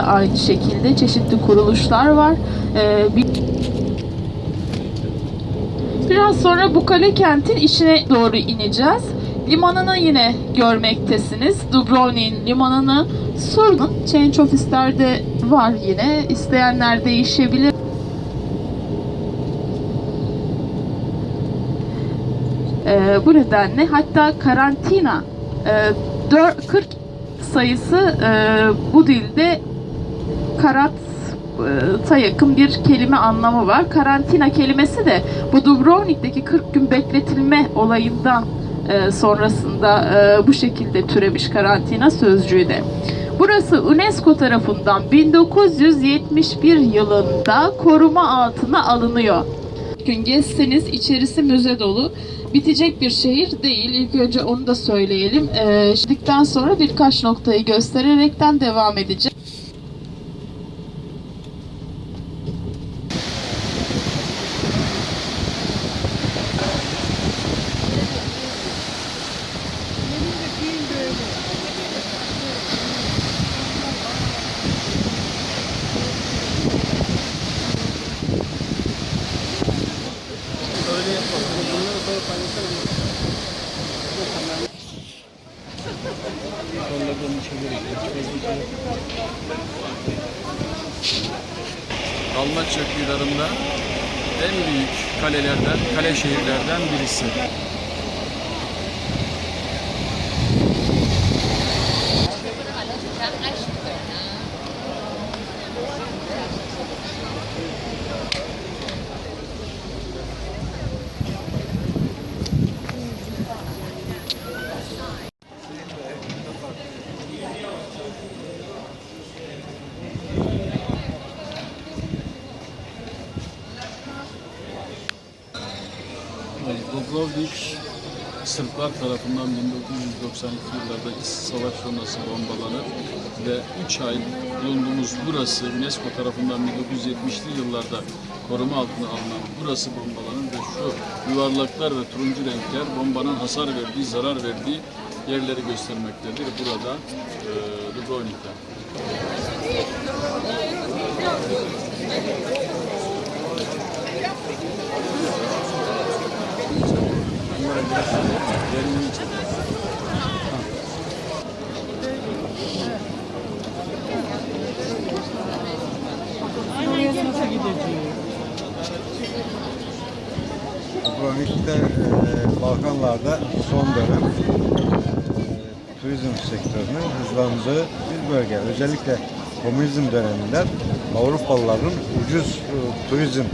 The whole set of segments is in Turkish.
aynı şekilde çeşitli kuruluşlar var. Ee, bir Biraz sonra bu kale kentin içine doğru ineceğiz. Limanını yine görmektesiniz. Dubrovnik'in limanını sorun. Change offislerde var yine. İsteyenler değişebilir. Ee, bu nedenle hatta karantina e, dör- 40 sayısı e, bu dilde karat ta yakın bir kelime anlamı var. Karantina kelimesi de bu Dubrovnik'teki 40 gün bekletilme olayından e, sonrasında e, bu şekilde türemiş karantina sözcüğü de. Burası UNESCO tarafından 1971 yılında koruma altına alınıyor. Gün gezseniz içerisi müze dolu. Bitecek bir şehir değil. İlk önce onu da söyleyelim. Ee, şimdikten sonra birkaç noktayı göstererekten devam edeceğim. Dalmaçya kıyılarında en büyük kalelerden, kale şehirlerden birisi. Dubrovnik Sırplar tarafından 1992 yıllarda İç Savaş sonrası bombalanıp ve 3 ay bulunduğumuz burası UNESCO tarafından 1970'li yıllarda koruma altına alınan burası bombalanır ve şu yuvarlaklar ve turuncu renkler bombanın hasar verdiği, zarar verdiği yerleri göstermektedir. Burada e, Dubrovnik'te. Derinliği çok. Dubrovnik'te e, Balkanlarda son dönem e, turizm sektörünün hızlandığı bir bölge. Özellikle komünizm döneminde Avrupalıların ucuz e, turizm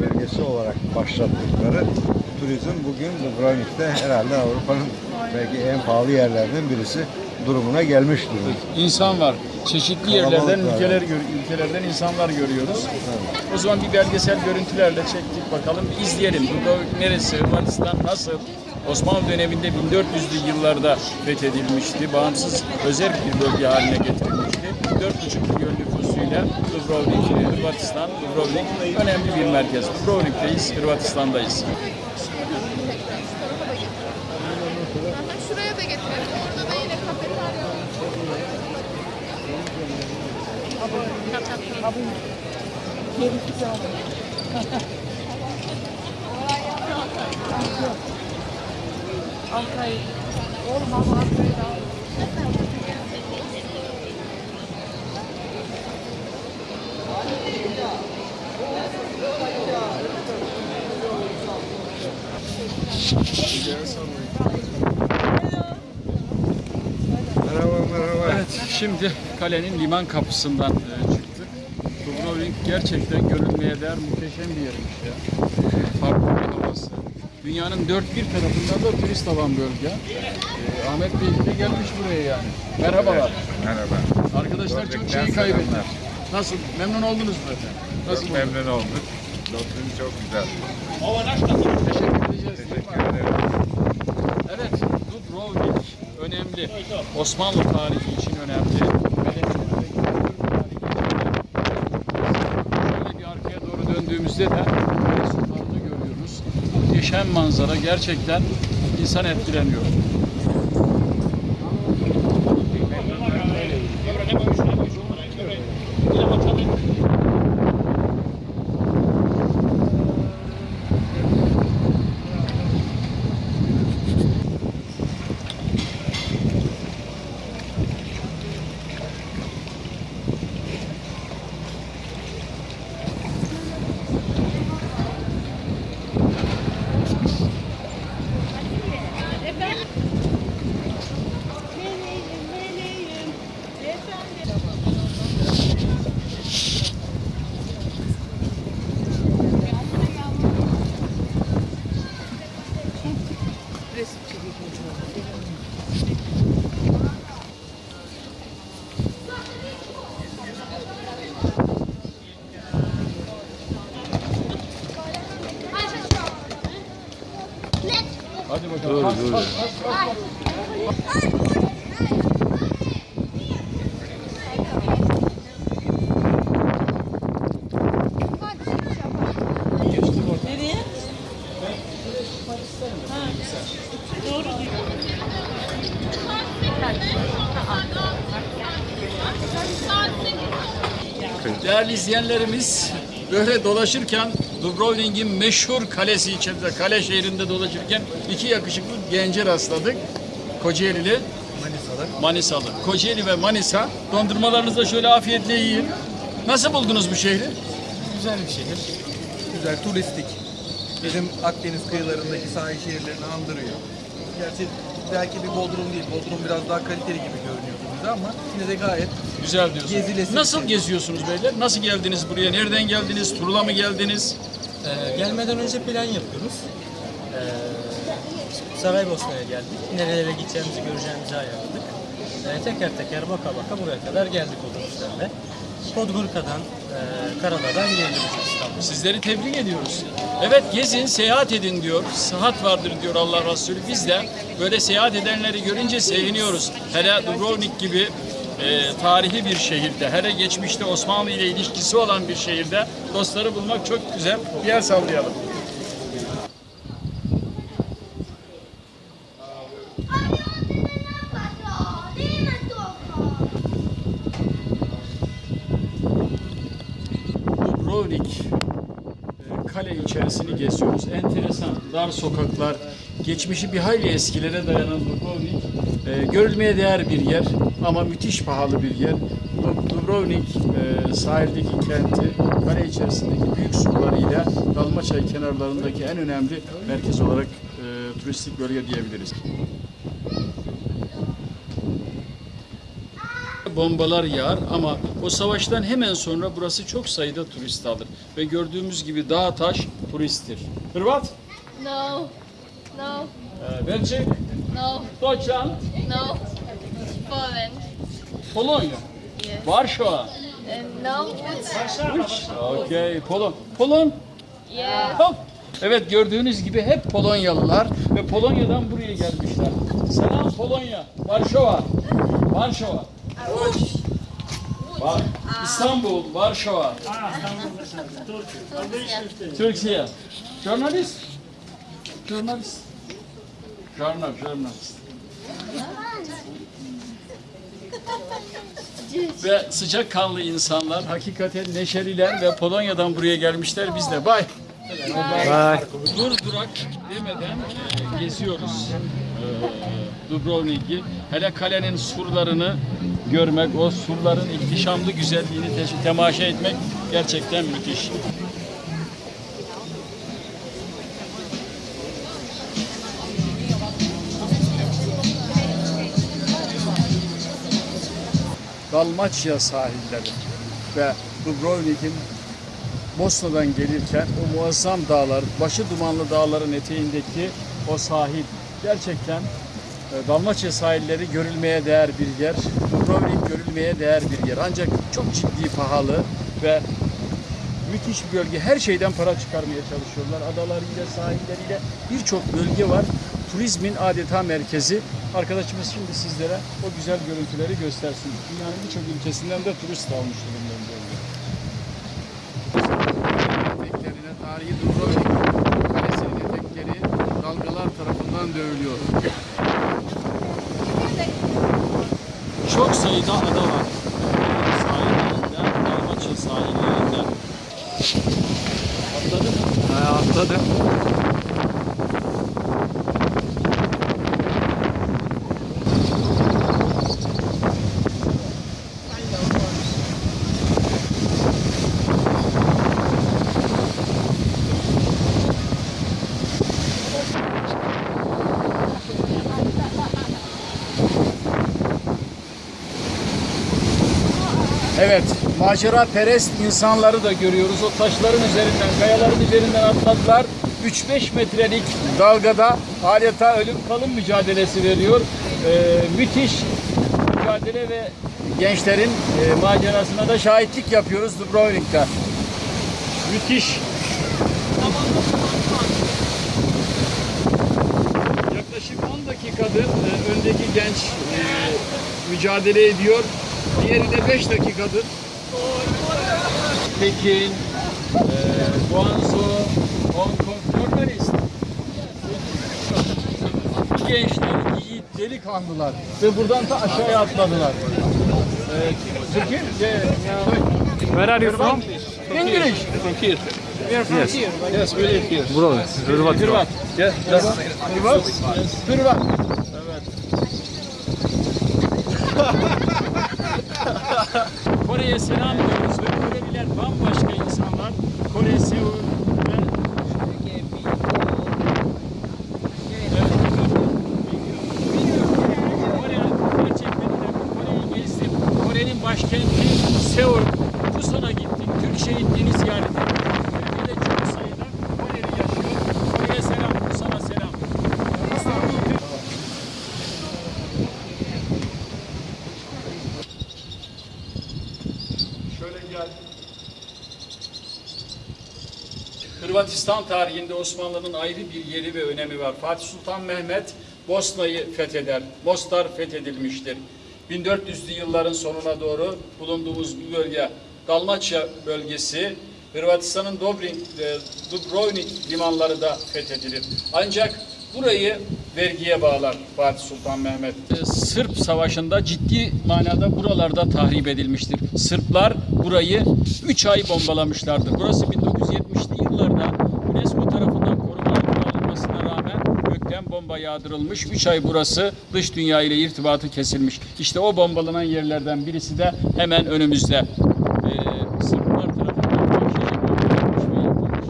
bölgesi olarak başlattıkları turizm bugün Dubrovnik'te herhalde Avrupa'nın belki en pahalı yerlerden birisi durumuna gelmiş durumda. İnsan var. Çeşitli Kalabalık yerlerden, var. ülkeler gör- ülkelerden insanlar görüyoruz. O zaman bir belgesel görüntülerle çektik bakalım, bir izleyelim. Dubrovnik neresi, Hırvatistan nasıl? Osmanlı döneminde 1400'lü yıllarda fethedilmişti. Bağımsız özel bir bölge haline getirilmişti. 4,5 milyon nüfusuyla Dubrovnik, Hırvatistan, Dubrovnik önemli bir merkez. Dubrovnik'teyiz, Hırvatistan'dayız. Şuraya da getirelim. Orada da yine kafeterya var. Merhaba merhaba. Evet, şimdi kalenin liman kapısından e, gerçekten görülmeye değer muhteşem bir yermiş ya. Farklı bir havası. Dünyanın dört bir tarafından da turist alan bölge. E, Ahmet Bey de gelmiş buraya yani. Merhabalar. Merhaba. Arkadaşlar çok şeyi selamlar. Nasıl? Memnun oldunuz mu efendim? Nasıl Çok memnun olduk. Doktorun çok güzel. Teşekkür edeceğiz. Teşekkür ederim. Evet, Dubrovnik önemli. Osmanlı tarihi için önemli. Medeniyet ve kültür tarihi için önemli. Şöyle bir arkaya doğru döndüğümüzde de Kale Sultan'ı görüyoruz. Muhteşem manzara gerçekten insan etkileniyor. Doğru doğru. Değerli izleyenlerimiz böyle dolaşırken Dubrovnik'in meşhur kalesi içerisinde, kale şehrinde dolaşırken iki yakışıklı gence rastladık. Kocaeli'li, Manisalı. Manisalı. Kocaeli ve Manisa. Dondurmalarınızı da şöyle afiyetle yiyin. Nasıl buldunuz bu şehri? Güzel bir şehir. Güzel, turistik. Bizim Akdeniz kıyılarındaki sahil şehirlerini andırıyor. Gerçi belki bir Bodrum değil. Bodrum biraz daha kaliteli gibi görünüyordu bize ama yine de gayet Güzel diyorsunuz. Gezilesi Nasıl şey. geziyorsunuz beyler? Nasıl geldiniz buraya? Nereden geldiniz? Turla mı geldiniz? Ee, gelmeden önce plan yapıyoruz. Saraybosna'ya geldik. Nerelere gideceğimizi göreceğimizi ayarladık. Ee, teker teker baka baka buraya kadar geldik otobüslerle. Podgorica'dan, e, Karadağ'dan geldik İstanbul'a. Sizleri tebrik ediyoruz. Evet gezin, seyahat edin diyor. Sıhhat vardır diyor Allah Resulü. Biz de böyle seyahat edenleri görünce seviniyoruz. Hele Dubrovnik gibi e, tarihi bir şehirde, hele geçmişte Osmanlı ile ilişkisi olan bir şehirde dostları bulmak çok güzel. Bir el sallayalım. Dubrovnik e, kale içerisini geziyoruz. Enteresan dar sokaklar, geçmişi bir hayli eskilere dayanan Dubrovnik e, görülmeye değer bir yer ama müthiş pahalı bir yer. Du- Dubrovnik e, sahildeki kenti kale içerisindeki büyük surlarıyla Dalmaçay kenarlarındaki en önemli merkez olarak e, turistik bölge diyebiliriz. bombalar yağar ama o savaştan hemen sonra burası çok sayıda turist alır. Ve gördüğümüz gibi dağ taş turisttir. Hırvat, No. No. e, Belçik, No. Deutschland, No. Poland. Polonya, Yes. Varşova. And no. It's Okay, Polon. Polon. yes. Hop. Evet gördüğünüz gibi hep Polonyalılar ve Polonya'dan buraya gelmişler. Selam Polonya, Varşova. Varşova. Var. İstanbul, Varşova. Türkiye. Journalist. Journalist. Journal, journalist. ve sıcakkanlı insanlar, hakikaten neşeliler ve Polonya'dan buraya gelmişler. Biz de bay. Dur durak demeden e, geziyoruz e, Dubrovnik'i. Hele kalenin surlarını görmek, o surların ihtişamlı güzelliğini te- temaşa etmek gerçekten müthiş. Dalmaçya sahilleri ve Dubrovnik'in Bosna'dan gelirken o muazzam dağlar, başı dumanlı dağların eteğindeki o sahil gerçekten e, Dalmaçya sahilleri görülmeye değer bir yer. Dubrovnik görülmeye değer bir yer. Ancak çok ciddi pahalı ve müthiş bir bölge. Her şeyden para çıkarmaya çalışıyorlar. Adalarıyla, sahilleriyle birçok bölge var. Turizmin adeta merkezi. Arkadaşımız şimdi sizlere o güzel görüntüleri göstersin. Dünyanın birçok ülkesinden de turist almış durumda bu bölge. Eteklerine tarihi Dubrovnik kalesinin etekleri dalgalar tarafından dövülüyor. Çok sayıda ada var. Sahillerinde, Dalmaçya sahillerinde. Atladı mı? Ha, atladı. Evet, macera perest insanları da görüyoruz. O taşların üzerinden, kayaların üzerinden atladılar. 3-5 metrelik dalgada adeta ölüm kalım mücadelesi veriyor. Ee, müthiş mücadele ve gençlerin e, macerasına da şahitlik yapıyoruz Dubrovnik'te. Müthiş. Yaklaşık Yaklaşık 10 dakikadır e, öndeki genç e, mücadele ediyor. Diğeri de 5 dakikadır. Pekin, e, Guangzhou, Hong Kong, Jordanist. Bu gençler, yiğit, delikanlılar ve buradan da aşağıya atladılar. E, Türkiye, Where are you from? English. From here. We are from yes. here. Yes, we live here. Buralı. Hırvat. Hırvat. Yes. Yes. Hırvat. Hırvat. Evet. Kore'ye selam diyoruz ve Koreliler bambaşka insanlar. Kore, Seul ve Kore gerçekten de Kore'yi gezdim. Kore'nin başkenti Seul. Busan'a gittim. Türk şehitliğini ziyaret ettim. Türkiye'de çok sayıda Koreli yaşıyor. Kore'ye selam, Busan'a selam. İstanbul Türk Şöyle gel. Hırvatistan tarihinde Osmanlı'nın ayrı bir yeri ve önemi var. Fatih Sultan Mehmet Bosna'yı fetheder. Mostar fethedilmiştir. 1400'lü yılların sonuna doğru bulunduğumuz bu bölge Dalmaçya bölgesi Hırvatistan'ın Dobrin, e, Dubrovnik limanları da fethedilir. Ancak burayı vergiye bağlar Fatih Sultan Mehmet. E, Sırp Savaşı'nda ciddi manada buralarda tahrip edilmiştir. Sırplar burayı 3 ay bombalamışlardır. Burası 1970'li yıllarda UNESCO tarafından koruma altına alınmasına rağmen gökten bomba yağdırılmış. 3 ay burası dış dünya ile irtibatı kesilmiş. İşte o bombalanan yerlerden birisi de hemen önümüzde. Ee, Sırplar tarafından vahşice bombalanmış ve yapılmış.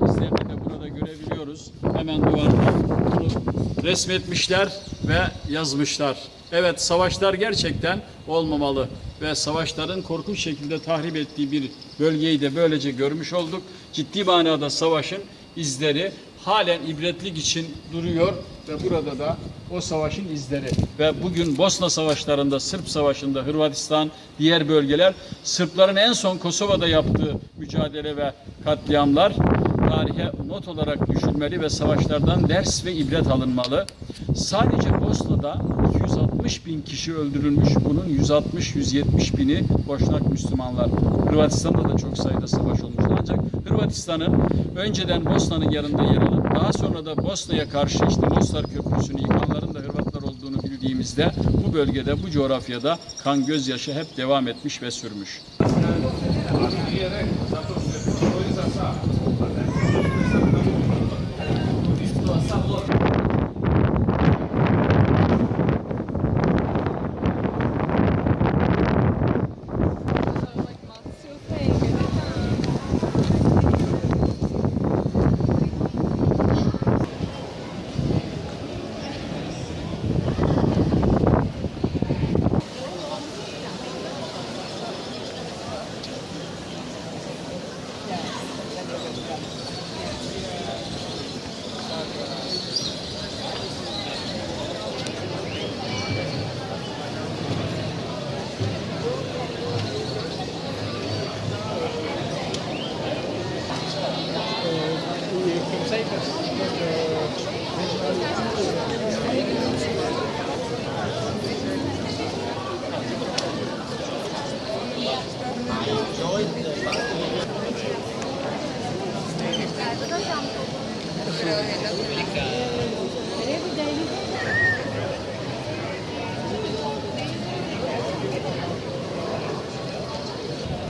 Bunun de burada görebiliyoruz. Hemen duvarda resmetmişler ve yazmışlar. Evet savaşlar gerçekten olmamalı ve savaşların korkunç şekilde tahrip ettiği bir bölgeyi de böylece görmüş olduk. Ciddi manada savaşın izleri halen ibretlik için duruyor ve burada da o savaşın izleri ve bugün Bosna savaşlarında, Sırp savaşında Hırvatistan, diğer bölgeler Sırpların en son Kosova'da yaptığı mücadele ve katliamlar tarihe not olarak düşülmeli ve savaşlardan ders ve ibret alınmalı. Sadece Bosna'da 260 bin kişi öldürülmüş. Bunun 160-170 bini Boşnak Müslümanlar. Hırvatistan'da da çok sayıda savaş olmuştu. Ancak Hırvatistan'ın önceden Bosna'nın yanında yer alıp daha sonra da Bosna'ya karşı işte Mostar Köprüsü'nü yıkanların da Hırvatlar olduğunu bildiğimizde bu bölgede, bu coğrafyada kan gözyaşı hep devam etmiş ve sürmüş.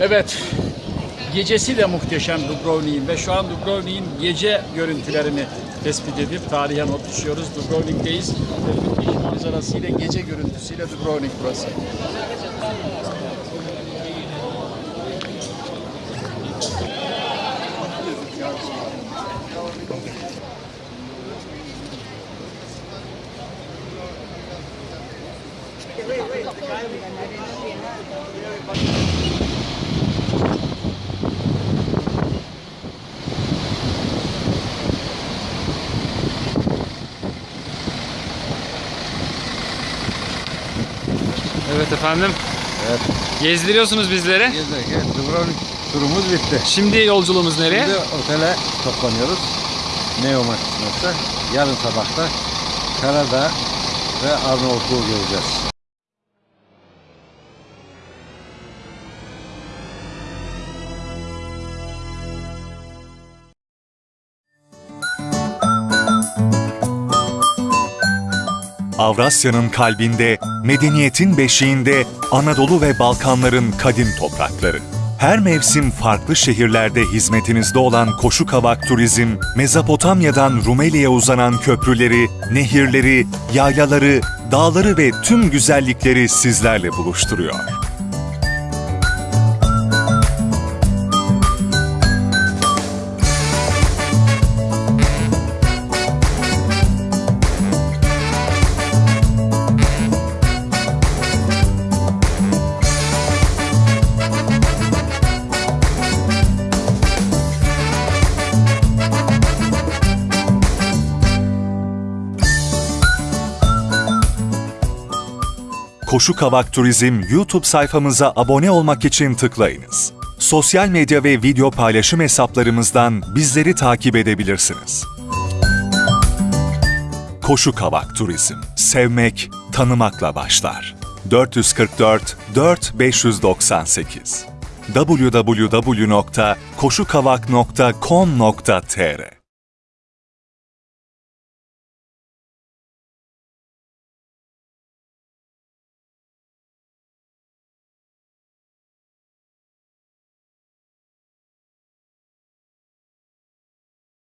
Evet, gecesi de muhteşem Dubrovnik'in ve şu an Dubrovnik'in gece görüntülerini tespit edip tarihe not düşüyoruz. Dubrovnik'teyiz. Müthiş manzarasıyla gece görüntüsüyle Dubrovnik burası. Evet efendim. Evet. Gezdiriyorsunuz bizleri. Evet, Dubrovnik turumuz bitti. Şimdi yolculuğumuz nereye? Şimdi otele toplanıyoruz. Neoma kısmetse. Yarın sabahta Karadağ ve Arnavutluğu göreceğiz. Avrasya'nın kalbinde, medeniyetin beşiğinde Anadolu ve Balkanların kadim toprakları. Her mevsim farklı şehirlerde hizmetinizde olan Koşu Kavak Turizm, Mezopotamya'dan Rumeli'ye uzanan köprüleri, nehirleri, yaylaları, dağları ve tüm güzellikleri sizlerle buluşturuyor. Koşu Kavak Turizm YouTube sayfamıza abone olmak için tıklayınız. Sosyal medya ve video paylaşım hesaplarımızdan bizleri takip edebilirsiniz. Koşu Kavak Turizm. Sevmek, tanımakla başlar. 444 4 598 www.koşukavak.com.tr